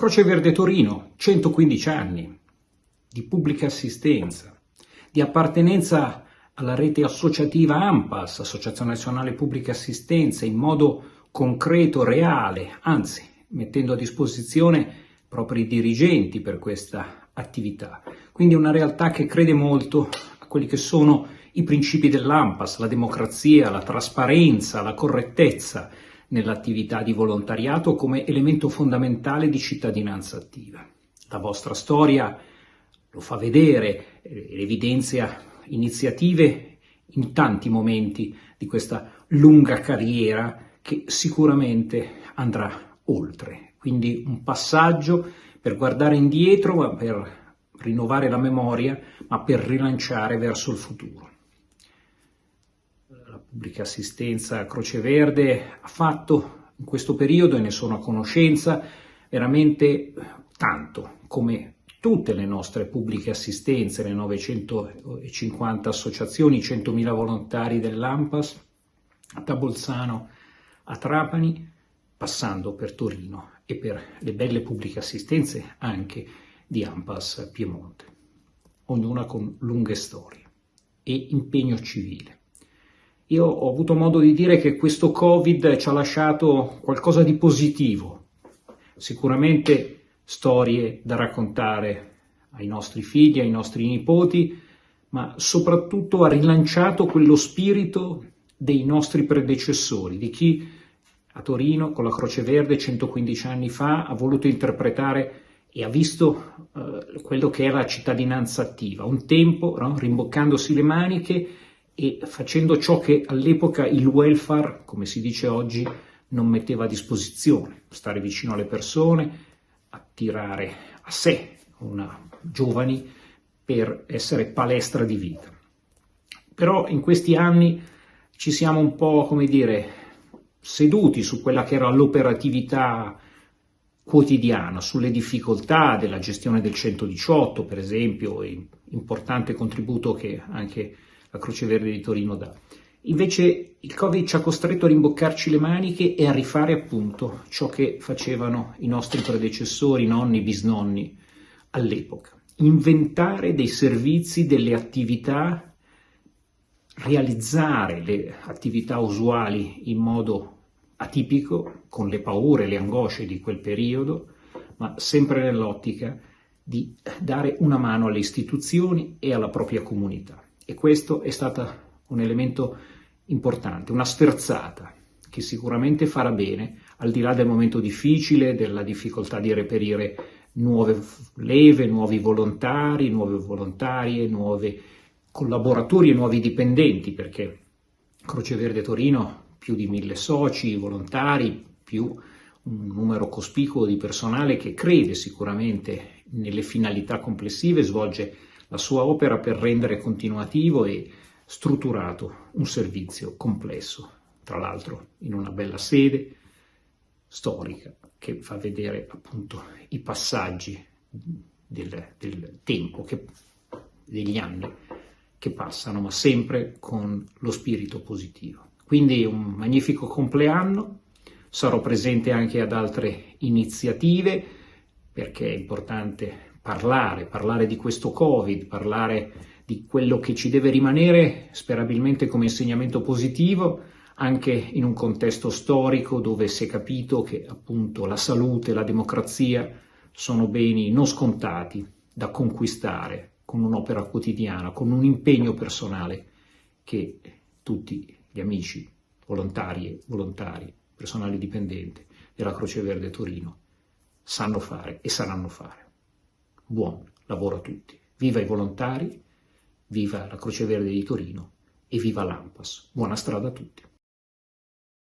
Croce Verde Torino, 115 anni di pubblica assistenza, di appartenenza alla rete associativa AMPAS, Associazione Nazionale Pubblica Assistenza, in modo concreto, reale, anzi mettendo a disposizione propri dirigenti per questa attività. Quindi una realtà che crede molto a quelli che sono i principi dell'AMPAS, la democrazia, la trasparenza, la correttezza nell'attività di volontariato come elemento fondamentale di cittadinanza attiva. La vostra storia lo fa vedere, evidenzia iniziative in tanti momenti di questa lunga carriera che sicuramente andrà oltre. Quindi un passaggio per guardare indietro, per rinnovare la memoria, ma per rilanciare verso il futuro. Pubblica assistenza Croce Verde ha fatto in questo periodo, e ne sono a conoscenza, veramente tanto, come tutte le nostre pubbliche assistenze, le 950 associazioni, i 100.000 volontari dell'AMPAS, da Bolzano a Trapani, passando per Torino e per le belle pubbliche assistenze anche di AMPAS Piemonte, ognuna con lunghe storie e impegno civile. Io ho avuto modo di dire che questo Covid ci ha lasciato qualcosa di positivo, sicuramente storie da raccontare ai nostri figli, ai nostri nipoti, ma soprattutto ha rilanciato quello spirito dei nostri predecessori, di chi a Torino con la Croce Verde 115 anni fa ha voluto interpretare e ha visto eh, quello che era la cittadinanza attiva, un tempo no? rimboccandosi le maniche e facendo ciò che all'epoca il welfare, come si dice oggi, non metteva a disposizione, stare vicino alle persone, attirare a sé una, giovani per essere palestra di vita. Però in questi anni ci siamo un po', come dire, seduti su quella che era l'operatività quotidiana, sulle difficoltà della gestione del 118, per esempio, importante contributo che anche la Croce Verde di Torino dà. Invece il Covid ci ha costretto a rimboccarci le maniche e a rifare appunto ciò che facevano i nostri predecessori, nonni, bisnonni all'epoca. Inventare dei servizi, delle attività realizzare le attività usuali in modo atipico, con le paure le angosce di quel periodo, ma sempre nell'ottica di dare una mano alle istituzioni e alla propria comunità. E questo è stato un elemento importante, una sferzata che sicuramente farà bene, al di là del momento difficile, della difficoltà di reperire nuove leve, nuovi volontari, nuove volontarie, nuove collaboratori e nuovi dipendenti, perché Croce Verde Torino più di mille soci, volontari, più un numero cospicuo di personale che crede sicuramente nelle finalità complessive, svolge la sua opera per rendere continuativo e strutturato un servizio complesso, tra l'altro in una bella sede storica che fa vedere appunto i passaggi del, del tempo, che, degli anni che passano, ma sempre con lo spirito positivo. Quindi un magnifico compleanno, sarò presente anche ad altre iniziative perché è importante parlare, parlare di questo Covid, parlare di quello che ci deve rimanere sperabilmente come insegnamento positivo anche in un contesto storico dove si è capito che appunto la salute, la democrazia sono beni non scontati da conquistare con un'opera quotidiana, con un impegno personale che tutti gli amici, volontari e volontari, personale dipendente della Croce Verde Torino sanno fare e saranno fare. Buon lavoro a tutti. Viva i volontari, viva la Croce Verde di Torino e viva l'AMPAS. Buona strada a tutti.